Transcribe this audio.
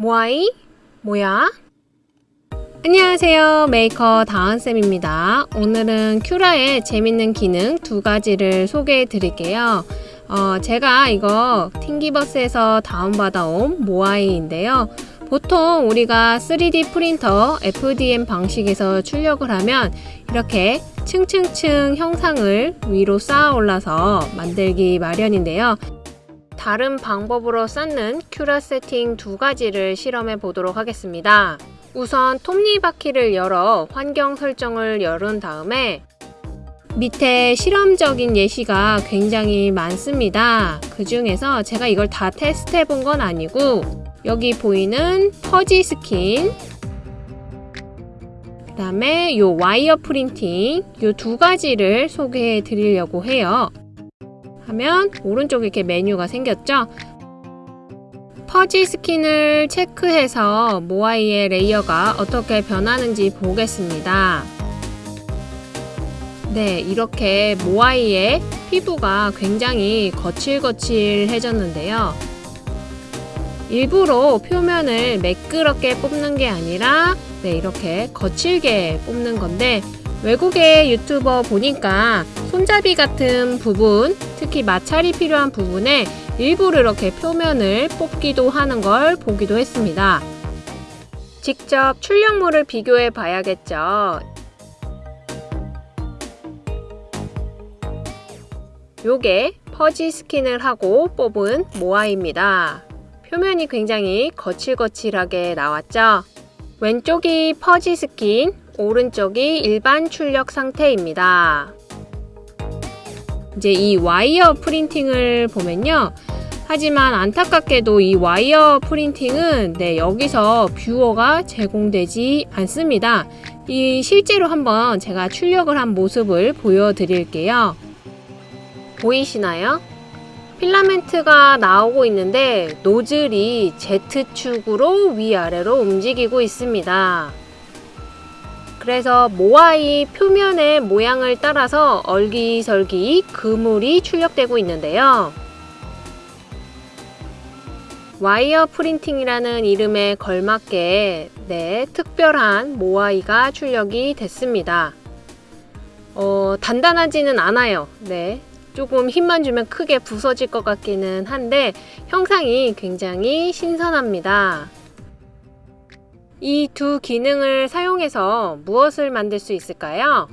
모아이? 뭐야? 안녕하세요. 메이커 다은쌤입니다. 오늘은 Cura의 재밌는 기능 두 가지를 소개해 드릴게요. 어, 제가 이거 Thingiverse에서 다운받아온 모아이인데요. 보통 우리가 3D 프린터 FDM 방식에서 출력을 하면 이렇게 층층층 형상을 위로 쌓아 올라서 만들기 마련인데요 다른 방법으로 쌓는 Cura 세팅 두 가지를 실험해 보도록 하겠습니다. 우선 톱니바퀴를 열어 환경 설정을 열은 다음에 밑에 실험적인 예시가 굉장히 많습니다. 그 중에서 제가 이걸 다 테스트 해 본 건 아니고 여기 보이는 fuzzy skin 그 다음에 요 wire printing 요 두 가지를 소개해 드리려고 해요. 하면 오른쪽에 이렇게 메뉴가 생겼죠? fuzzy skin을 체크해서 모아이의 layer가 어떻게 변하는지 보겠습니다. 네, 이렇게 모아이의 피부가 굉장히 거칠거칠해졌는데요. 일부러 표면을 매끄럽게 뽑는 게 아니라 네, 이렇게 거칠게 뽑는 건데 외국의 유튜버 보니까 손잡이 같은 부분, 특히 마찰이 필요한 부분에 일부러 이렇게 표면을 뽑기도 하는 걸 보기도 했습니다. 직접 출력물을 비교해 봐야겠죠. 요게 퍼지 스킨을 하고 뽑은 모아입니다. 표면이 굉장히 거칠거칠하게 나왔죠? 왼쪽이 fuzzy skin, 오른쪽이 일반 출력 상태입니다. 이제 이 wire printing을 보면요. 하지만 안타깝게도 이 wire printing은 네, 여기서 viewer가 제공되지 않습니다. 이 실제로 한번 제가 출력을 한 모습을 보여드릴게요. 보이시나요? 필라멘트가 나오고 있는데 노즐이 Z축으로 위아래로 움직이고 있습니다. 그래서 모아이 표면의 모양을 따라서 얼기설기 그물이 출력되고 있는데요. 와이어 프린팅이라는 이름에 걸맞게 네, 특별한 모아이가 출력이 됐습니다. 어, 단단하지는 않아요. 네, 조금 힘만 주면 크게 부서질 것 같기는 한데 형상이 굉장히 신선합니다. 이 두 기능을 사용해서 무엇을 만들 수 있을까요?